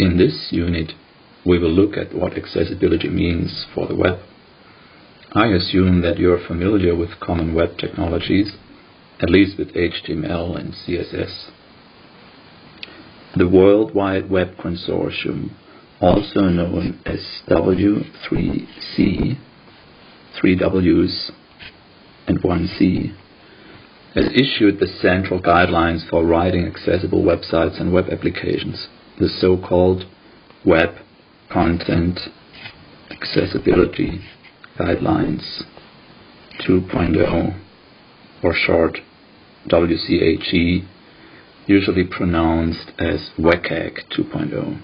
In this unit, we will look at what accessibility means for the web. I assume that you are familiar with common web technologies, at least with HTML and CSS. The World Wide Web Consortium, also known as W3C, three Ws and one C, has issued the central guidelines for writing accessible websites and web applications, the so-called Web Content Accessibility Guidelines 2.0, or short WCAG, usually pronounced as WCAG 2.0.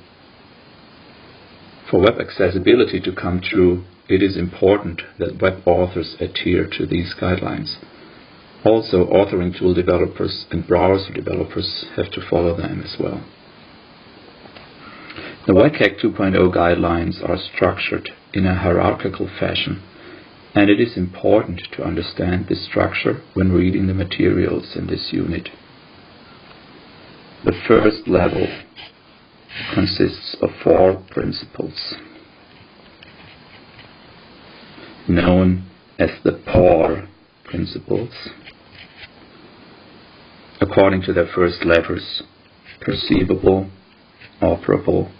For web accessibility to come true, it is important that web authors adhere to these guidelines. Also, authoring tool developers and browser developers have to follow them as well. The WCAG 2.0 guidelines are structured in a hierarchical fashion, and it is important to understand this structure when reading the materials in this unit. The first level consists of four principles, known as the POUR principles, according to their first letters perceivable, operable,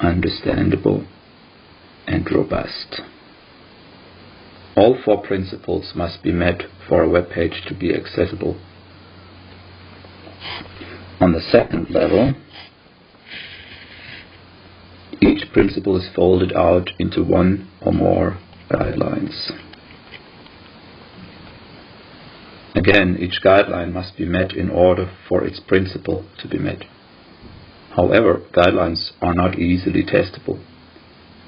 understandable, and robust. All four principles must be met for a web page to be accessible. On the second level, each principle is folded out into one or more guidelines. Again, each guideline must be met in order for its principle to be met. However, guidelines are not easily testable.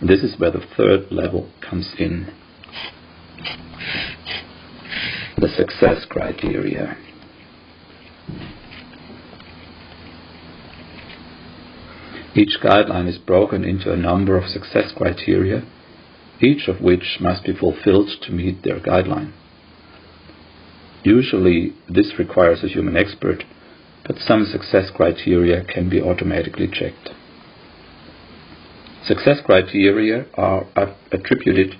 This is where the third level comes in. The success criteria. Each guideline is broken into a number of success criteria, each of which must be fulfilled to meet their guideline. Usually, this requires a human expert, but some success criteria can be automatically checked. Success criteria are attributed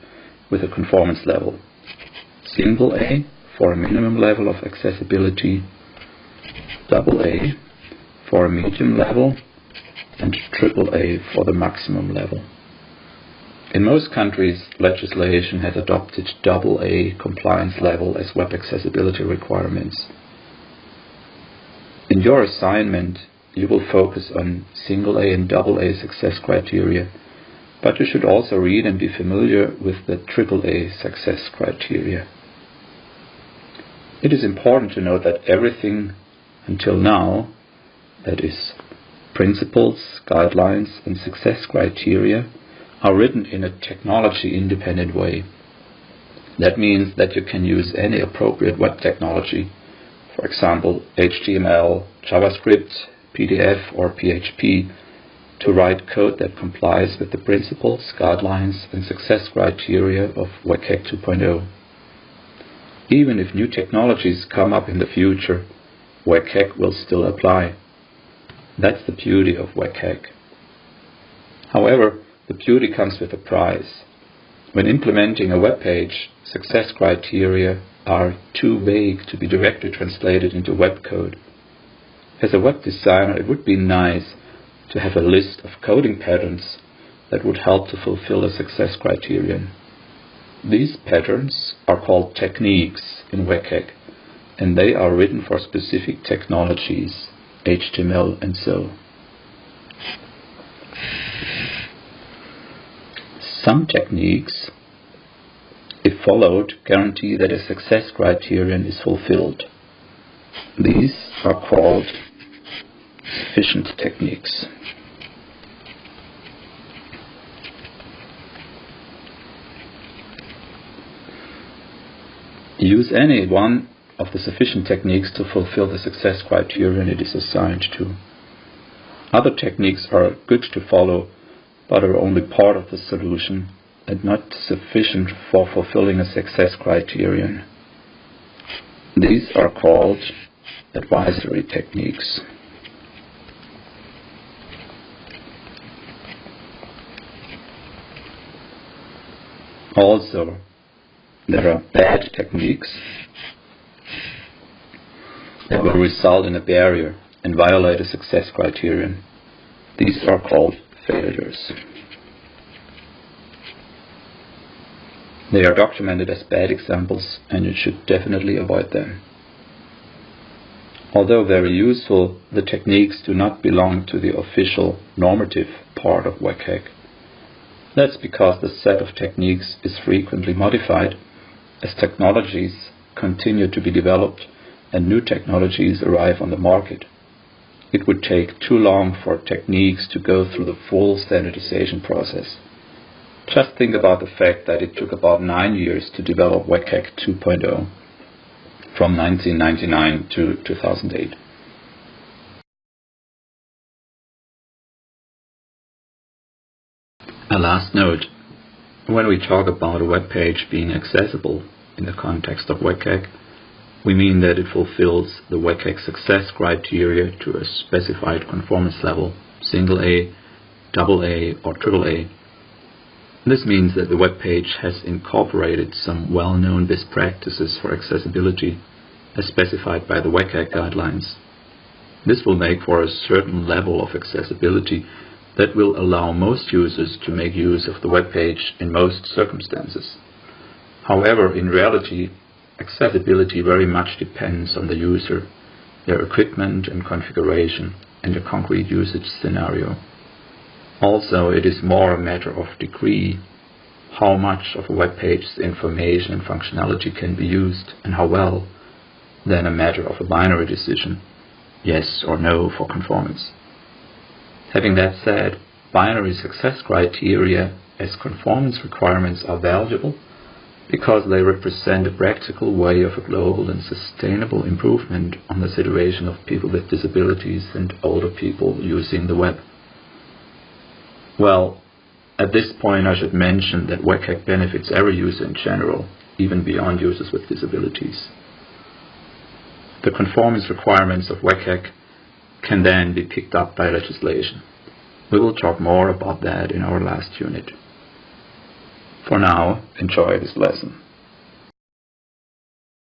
with a conformance level. Single A for a minimum level of accessibility, double A for a medium level, and triple A for the maximum level. In most countries, legislation has adopted double A compliance level as web accessibility requirements. In your assignment, you will focus on single A and double A success criteria, but you should also read and be familiar with the triple A success criteria. It is important to note that everything until now, that is principles, guidelines, and success criteria are written in a technology independent way. That means that you can use any appropriate web technology, for example, HTML, JavaScript, PDF, or PHP, to write code that complies with the principles, guidelines, and success criteria of WCAG 2.0. Even if new technologies come up in the future, WCAG will still apply. That's the beauty of WCAG. However, the beauty comes with a price. When implementing a web page, success criteria are too vague to be directly translated into web code. As a web designer, it would be nice to have a list of coding patterns that would help to fulfill a success criterion. These patterns are called techniques in WCAG, and they are written for specific technologies HTML and so. Some techniques, if followed, guarantee that a success criterion is fulfilled. These are called sufficient techniques. Use any one of the sufficient techniques to fulfill the success criterion it is assigned to. Other techniques are good to follow, but are only part of the solution and not sufficient for fulfilling a success criterion. These are called advisory techniques. Also, there are bad techniques that will result in a barrier and violate a success criterion. These are called failures. They are documented as bad examples and you should definitely avoid them. Although very useful, the techniques do not belong to the official normative part of WCAG. That's because the set of techniques is frequently modified as technologies continue to be developed and new technologies arrive on the market. It would take too long for techniques to go through the full standardization process. Just think about the fact that it took about nine years to develop WCAG 2.0 from 1999 to 2008. A last note. When we talk about a web page being accessible in the context of WCAG, we mean that it fulfills the WCAG success criteria to a specified conformance level, single A, double A, or triple A. This means that the web page has incorporated some well-known best practices for accessibility as specified by the WCAG guidelines. This will make for a certain level of accessibility that will allow most users to make use of the web page in most circumstances. However, in reality, accessibility very much depends on the user, their equipment and configuration, and the concrete usage scenario. Also, it is more a matter of degree how much of a web page's information and functionality can be used and how well than a matter of a binary decision, yes or no for conformance. Having that said, binary success criteria as conformance requirements are valuable because they represent a practical way of a global and sustainable improvement on the situation of people with disabilities and older people using the web. Well, at this point I should mention that WCAG benefits every user in general, even beyond users with disabilities. The conformance requirements of WCAG can then be picked up by legislation. We will talk more about that in our last unit. For now, enjoy this lesson.